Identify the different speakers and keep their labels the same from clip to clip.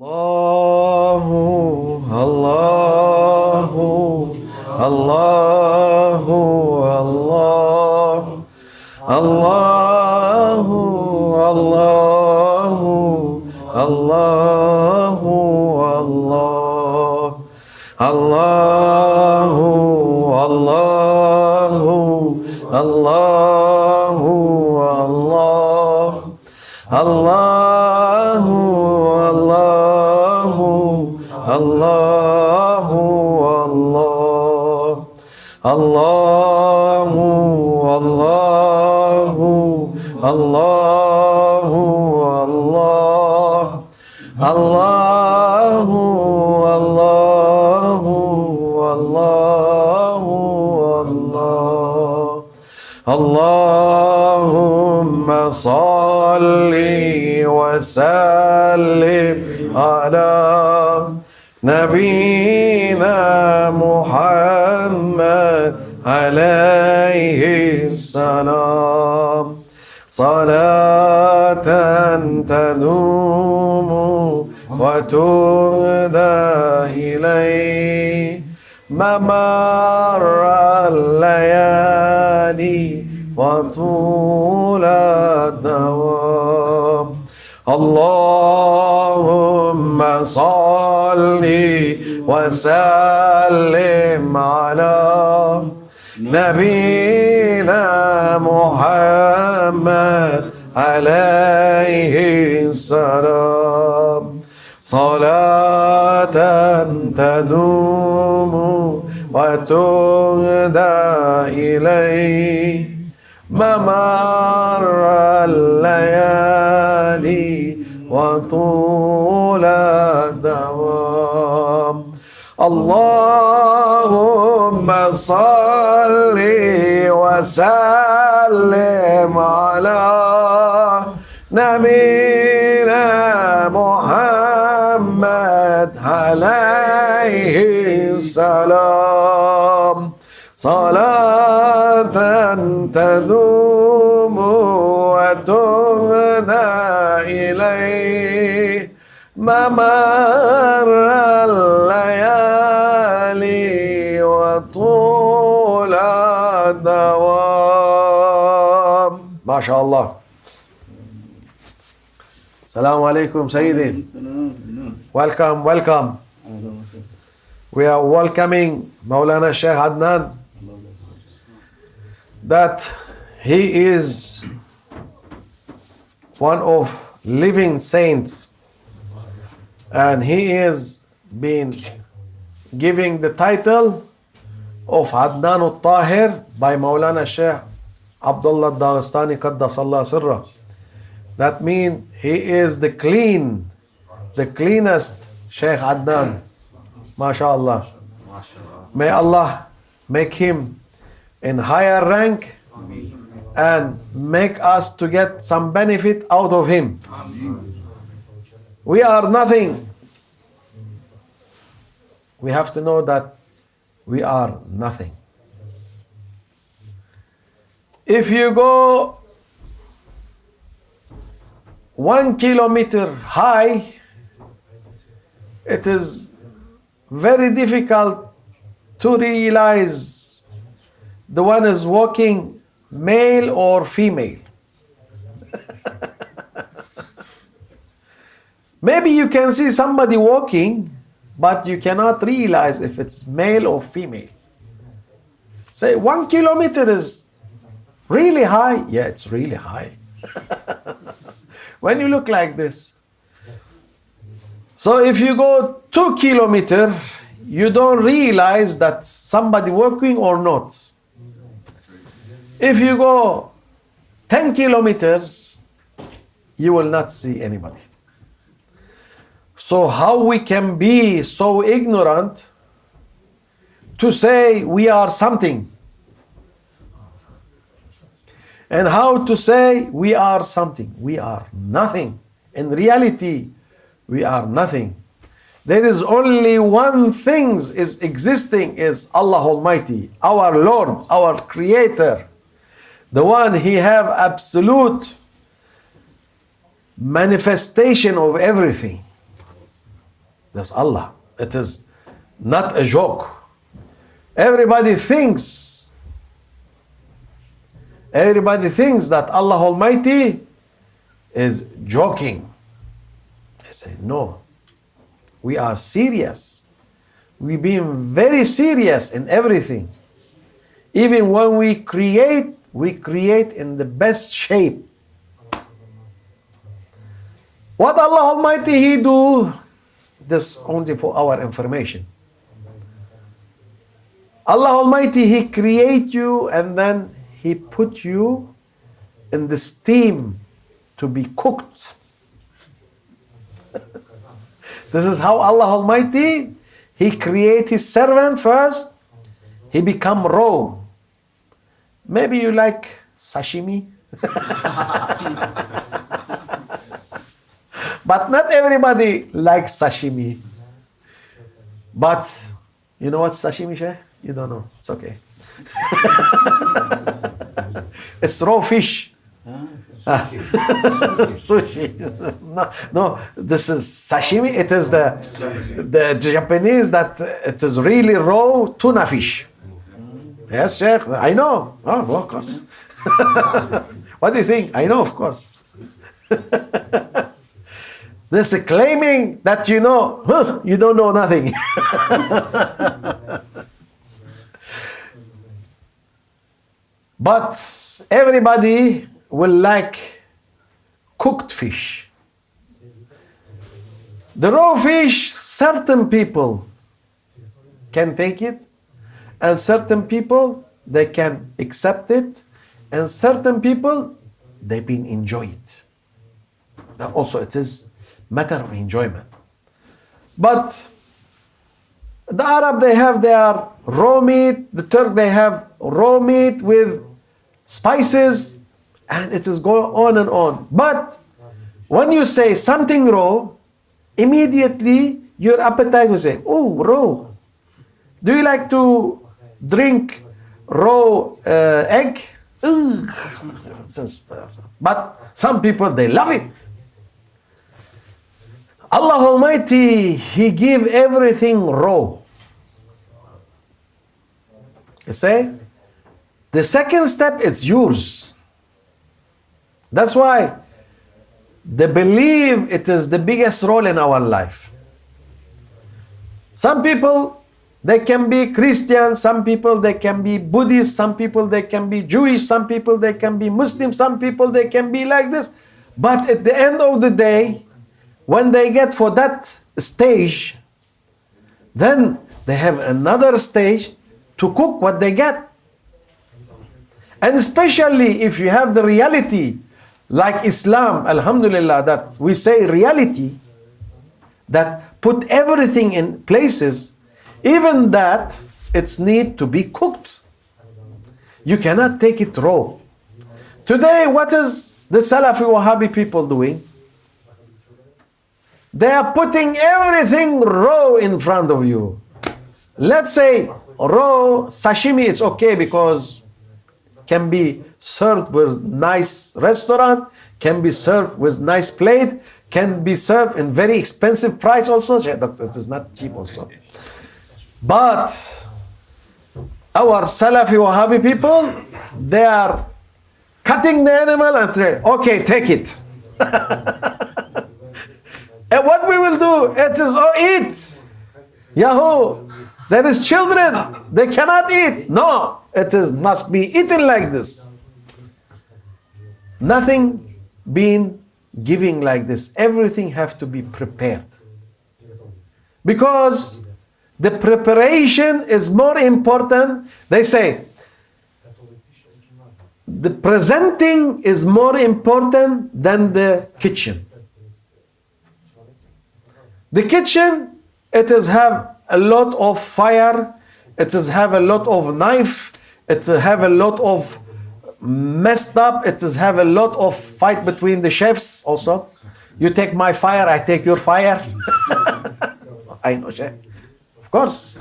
Speaker 1: الله الله الله الله الله الله الله الله الله الله الله الله الله اللهم صل وسلم على نبينا محمد عليه السلام. صلاة تدوم وتهدى إليه. ممر الليالي وطول الدوام. اللهم صل وسلم على نبينا محمد عليه السلام. صلاة تدوم وتهدى إليه. ممر الليالي وطول الدوام. اللهم صل وسلم على نبينا محمد عليه السلام. صلاة تدوم وتهدى إليه ممر الليالي وطول الدوام ما شاء الله السلام عليكم سيدي welcome welcome we are welcoming Maulana Sheikh Adnan that he is one of living saints and he is being giving the title of Adnan al-Tahir by Maulana Sheikh Abdullah Dagestani Qaddasallah Sirra. That means he is the clean, the cleanest Sheikh Adnan. MashaAllah. May Allah make him in higher rank and make us to get some benefit out of him. We are nothing. We have to know that we are nothing. If you go one kilometer high, it is very difficult to realize the one is walking male or female. Maybe you can see somebody walking, but you cannot realize if it's male or female. Say one kilometer is really high. Yeah, it's really high. when you look like this. So if you go two kilometer, you don't realize that somebody walking or not. If you go 10 kilometers, you will not see anybody. So how we can be so ignorant to say we are something? And how to say we are something? We are nothing. In reality, we are nothing. There is only one thing is existing is Allah Almighty, our Lord, our Creator. The one He have absolute manifestation of everything. That's Allah. It is not a joke. Everybody thinks, everybody thinks that Allah Almighty is joking. I say, no. We are serious. We being very serious in everything. Even when we create, we create in the best shape. What Allah Almighty He do? This only for our information. Allah Almighty He create you and then He put you in the steam to be cooked. this is how Allah Almighty He create His servant first. He become raw. Maybe you like sashimi. but not everybody likes sashimi. But you know what sashimi, Sheikh? You don't know. It's okay. it's raw fish. Sushi. no, no, this is sashimi. It is the the Japanese that it is really raw tuna fish. Yes, Sheikh. I know. Oh, of course. what do you think? I know, of course. this is claiming that you know, huh, you don't know nothing. but everybody will like cooked fish. The raw fish, certain people can take it, and certain people they can accept it, and certain people they been enjoy it. Now also it is matter of enjoyment. But the Arab they have their raw meat, the Turk they have raw meat with spices, and it is going on and on. But when you say something raw, immediately your appetite will say, oh, raw. Do you like to drink raw uh, egg? Ugh. But some people, they love it. Allah Almighty, He give everything raw. You say? The second step is yours. That's why the belief it is the biggest role in our life. Some people they can be Christian, some people they can be Buddhist, some people they can be Jewish, some people they can be Muslim, some people they can be like this. But at the end of the day, when they get for that stage, then they have another stage to cook what they get. And especially if you have the reality, like Islam, Alhamdulillah, that we say reality, that put everything in places, even that it's need to be cooked. You cannot take it raw. Today, what is the Salafi Wahhabi people doing? They are putting everything raw in front of you. Let's say raw sashimi it's okay because can be served with nice restaurant, can be served with nice plate, can be served in very expensive price also. That is not cheap also. But our Salafi Wahhabi people, they are cutting the animal and say, okay, take it. and what we will do, it is, oh, eat. Yahoo. There is children, they cannot eat. No, it is must be eaten like this. Nothing being giving like this. Everything have to be prepared. Because the preparation is more important. They say the presenting is more important than the kitchen. The kitchen, it is have a lot of fire, it is have a lot of knife, it have a lot of messed up, it is have a lot of fight between the chefs also. You take my fire, I take your fire. I know, chef. Of course.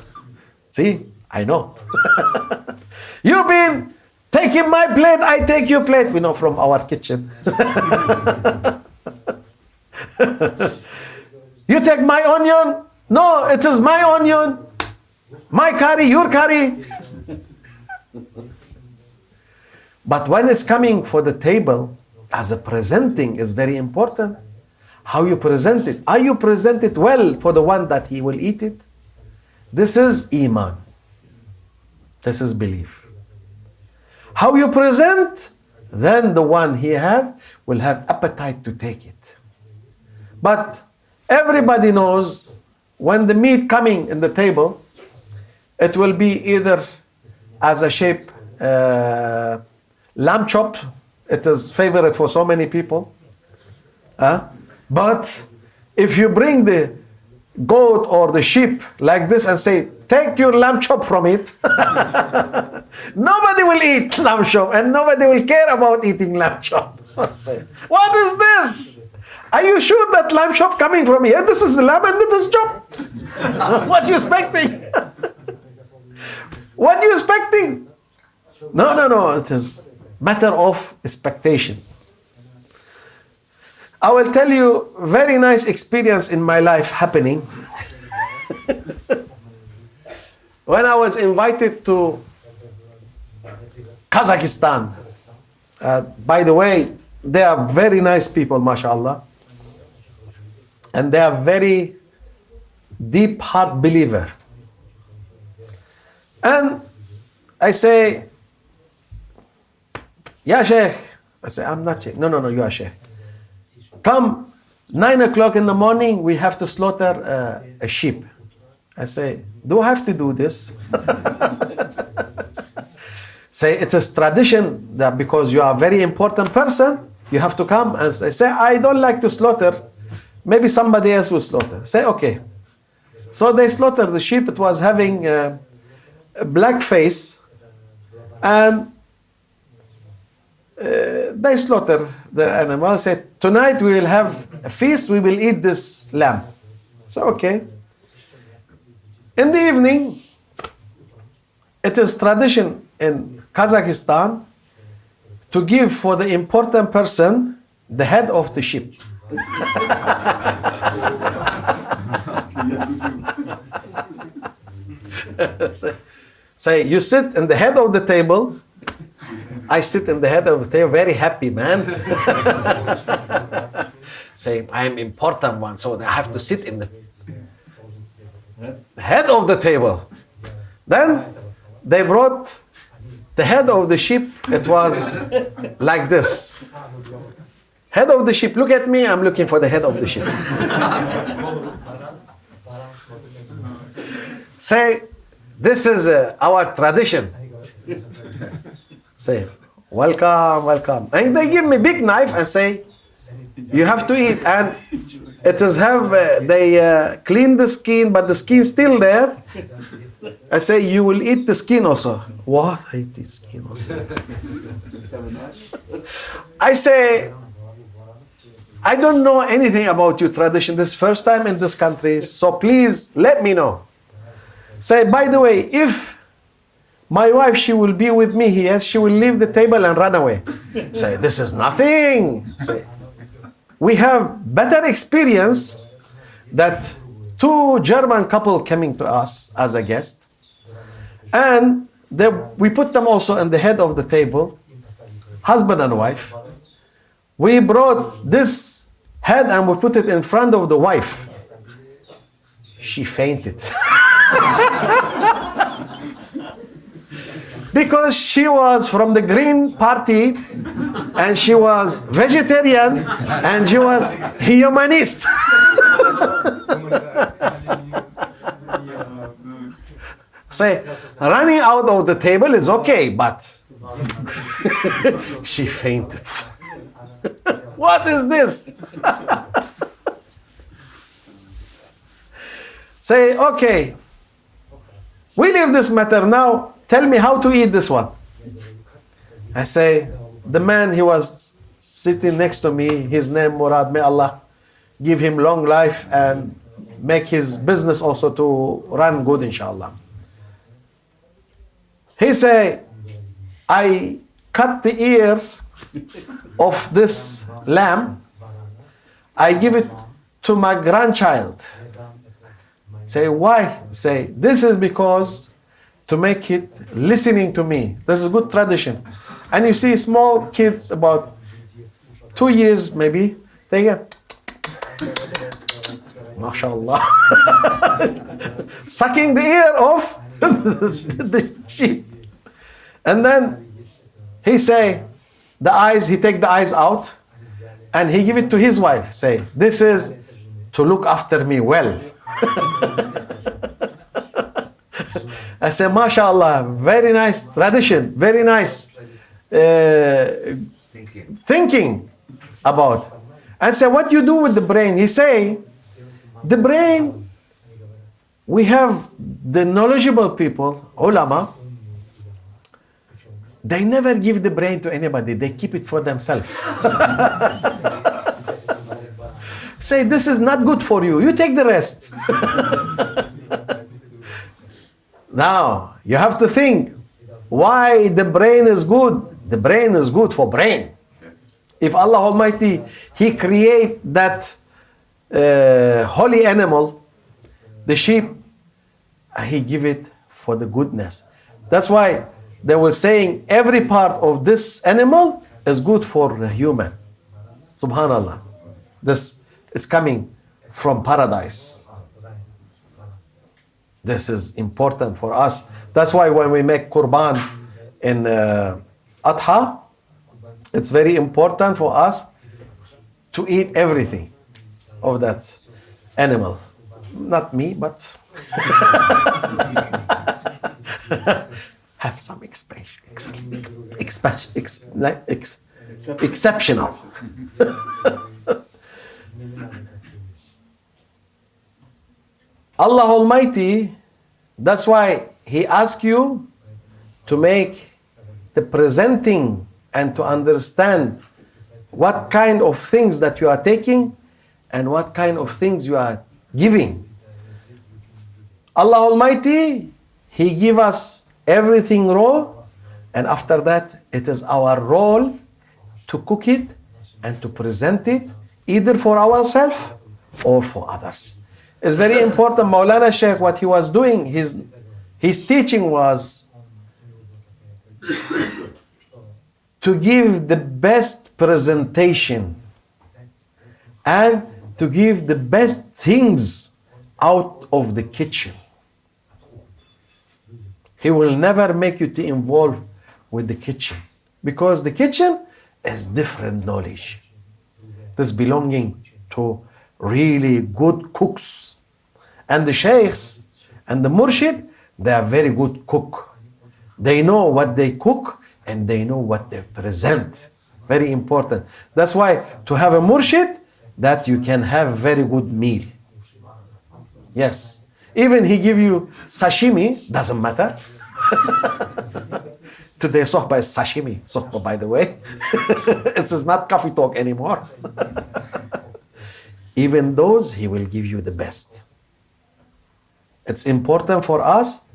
Speaker 1: See, I know. You've been taking my plate, I take your plate. We know from our kitchen. you take my onion, No, it is my onion, my curry, your curry. but when it's coming for the table, as a presenting is very important. How you present it. Are you present it well for the one that he will eat it? This is Iman. This is belief. How you present, then the one he have will have appetite to take it. But everybody knows when the meat coming in the table, it will be either as a shape uh, lamb chop. It is favorite for so many people. Uh, but if you bring the goat or the sheep like this and say, take your lamb chop from it, nobody will eat lamb chop and nobody will care about eating lamb chop. what is this? Are you sure that lamb chop coming from here? This is the lamb and this is chop. what you expecting? what you expecting? No, no, no. It is matter of expectation. I will tell you very nice experience in my life happening. when I was invited to Kazakhstan, uh, by the way, they are very nice people, mashallah. And they are very deep heart believer. And I say, Yeah, Sheikh. I say, I'm not Sheikh. No, no, no, you are Sheikh. Come, nine o'clock in the morning, we have to slaughter uh, a sheep. I say, do I have to do this? say, it is a tradition that because you are a very important person, you have to come and say, say, I don't like to slaughter. Maybe somebody else will slaughter. Say, okay. So they slaughtered the sheep. It was having uh, a black face and uh, they slaughter the animal. Said, tonight we will have a feast. We will eat this lamb. So okay. In the evening, it is tradition in Kazakhstan to give for the important person the head of the sheep. say, say, you sit in the head of the table. I sit in the head of the table, very happy, man. say, I am important one, so I have to sit in the head of the table. Then they brought the head of the sheep. It was like this. Head of the sheep. Look at me. I'm looking for the head of the sheep. Say, this is uh, our tradition. Say, welcome, welcome. And they give me big knife and say, you have to eat. And it is have, uh, they uh, clean the skin, but the skin still there. I say, you will eat the skin also. What? I eat the skin also. I say, I don't know anything about your tradition. This first time in this country, so please let me know. Say, by the way, if my wife, she will be with me here, she will leave the table and run away. Say, this is nothing. Say, we have better experience that two German couple coming to us as a guest, and they, we put them also in the head of the table, husband and wife. We brought this head and we put it in front of the wife. She fainted. because she was from the Green Party and she was vegetarian and she was humanist. Say, running out of the table is okay, but she fainted. what is this? Say, okay, we leave this matter now. Tell me how to eat this one. I say, the man he was sitting next to me, his name Murad, may Allah give him long life and make his business also to run good, inshallah. He say, I cut the ear of this lamb, I give it to my grandchild. Say, why? Say, this is because to make it listening to me. This is a good tradition. And you see small kids about two years maybe, they get MashaAllah. Sucking the ear off the sheep. And then he say, the eyes, he take the eyes out and he give it to his wife. Say, this is to look after me well. I say, MashaAllah, very nice tradition, very nice uh,
Speaker 2: Thinking.
Speaker 1: about. I say, what you do with the brain? He say, the brain, we have the knowledgeable people, ulama, they never give the brain to anybody. They keep it for themselves. Say, this is not good for you. You take the rest. now, you have to think why the brain is good. The brain is good for brain. If Allah Almighty, He create that uh, holy animal, the sheep, and He give it for the goodness. That's why they were saying every part of this animal is good for the human. Subhanallah. This is coming from paradise. This is important for us. That's why when we make Qurban in uh, Adha, it's very important for us to eat everything of that animal. Not me, but have some expression, ex, ex, ex, ex, exceptional. Allah Almighty, that's why He asks you to make the presenting and to understand what kind of things that you are taking and what kind of things you are giving. Allah Almighty, He give us everything raw, and after that, it is our role to cook it and to present it either for ourselves or for others. It's very important. Maulana Sheikh, what he was doing, his, his teaching was to give the best presentation and to give the best things out of the kitchen. He will never make you to involve with the kitchen because the kitchen is different knowledge. This belonging to really good cooks. And the sheikhs and the murshid, they are very good cook. They know what they cook and they know what they present. Very important. That's why to have a murshid, that you can have very good meal. Yes. Even he give you sashimi, doesn't matter. Today sohba is sashimi, sohba by the way. it is not coffee talk anymore. Even those, he will give you the best. It's important for us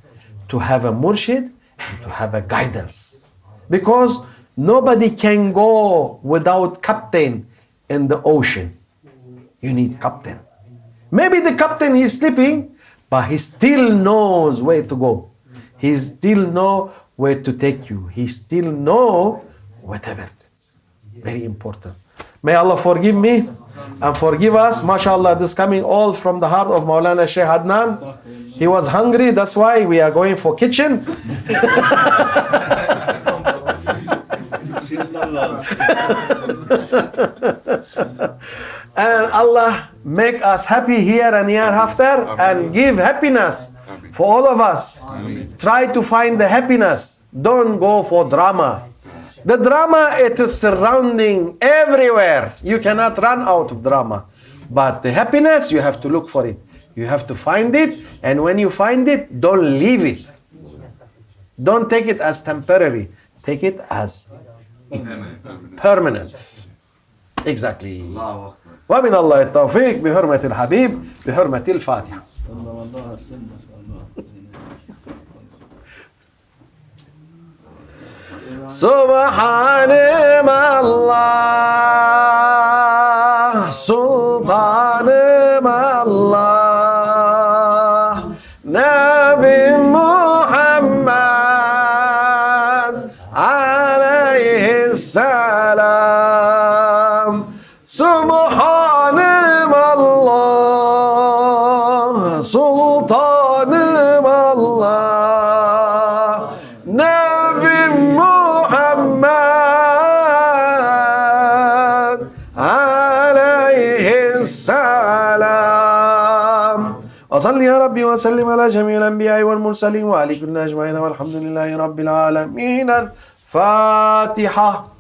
Speaker 1: to have a murshid to have a guidance. Because nobody can go without captain in the ocean. You need captain. Maybe the captain is sleeping, but he still knows where to go. He still know where to take you. He still know whatever it is. Very important. May Allah forgive me and forgive us. MashaAllah, this coming all from the heart of Maulana Shaykh Adnan. He was hungry, that's why we are going for kitchen. and Allah make us happy here and hereafter and give happiness for all of us. Try to find the happiness. Don't go for drama. The drama it is surrounding everywhere. You cannot run out of drama. But the happiness you have to look for it. You have to find it and when you find it don't leave it. Don't take it as temporary. Take it as permanent. Exactly.
Speaker 2: الله أكبر
Speaker 1: ومن الله التوفيق بحرمة الحبيب بحرمة الفاتحة
Speaker 3: صلى الله عليه وسلم ما شاء الله
Speaker 1: سبحان الله سلطان الله أصل يا ربي وسلم على جميع الأنبياء والمرسلين كل أجمعين والحمد لله رب العالمين. الفاتحة.